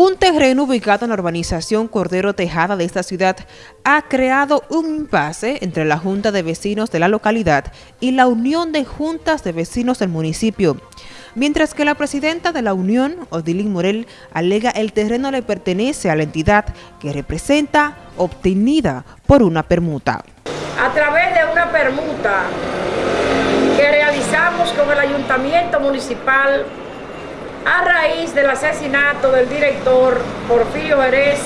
Un terreno ubicado en la urbanización Cordero Tejada de esta ciudad ha creado un impasse entre la Junta de Vecinos de la localidad y la Unión de Juntas de Vecinos del municipio. Mientras que la presidenta de la Unión, Odilín Morel, alega el terreno le pertenece a la entidad que representa obtenida por una permuta. A través de una permuta que realizamos con el Ayuntamiento Municipal a raíz del asesinato del director Porfirio Jerez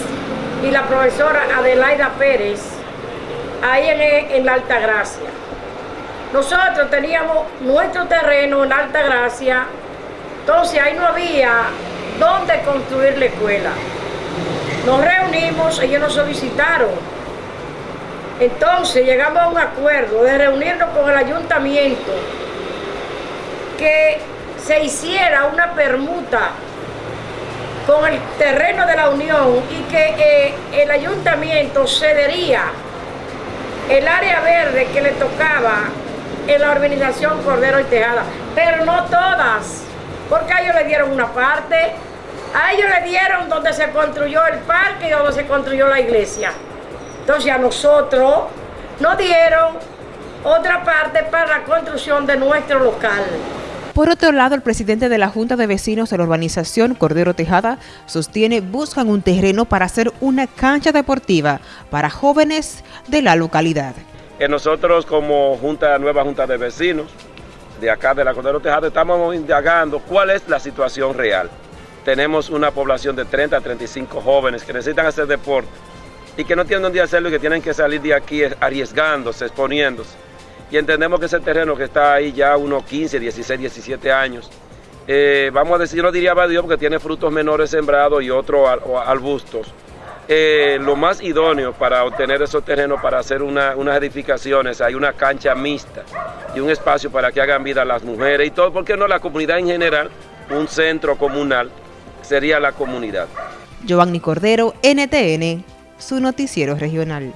y la profesora Adelaida Pérez, ahí en, la Alta Gracia. Nosotros teníamos nuestro terreno en Alta Gracia, entonces ahí no había dónde construir la escuela. Nos reunimos, ellos nos solicitaron. Entonces llegamos a un acuerdo de reunirnos con el ayuntamiento que se hiciera una permuta con el terreno de la Unión y que eh, el ayuntamiento cedería el área verde que le tocaba en la organización Cordero y Tejada, pero no todas, porque a ellos le dieron una parte, a ellos le dieron donde se construyó el parque y donde se construyó la iglesia. Entonces a nosotros nos dieron otra parte para la construcción de nuestro local. Por otro lado, el presidente de la Junta de Vecinos de la urbanización Cordero Tejada sostiene buscan un terreno para hacer una cancha deportiva para jóvenes de la localidad. Que nosotros como nueva Junta de Vecinos de acá de la Cordero Tejada estamos indagando cuál es la situación real. Tenemos una población de 30 a 35 jóvenes que necesitan hacer deporte y que no tienen dónde hacerlo y que tienen que salir de aquí arriesgándose, exponiéndose y entendemos que ese terreno que está ahí ya unos 15, 16, 17 años, eh, vamos a decir, yo no diría Dios porque tiene frutos menores sembrados y otros arbustos. Eh, lo más idóneo para obtener esos terrenos, para hacer unas edificaciones, hay una cancha mixta y un espacio para que hagan vida las mujeres y todo, porque no la comunidad en general, un centro comunal sería la comunidad. Giovanni Cordero, NTN, su noticiero regional.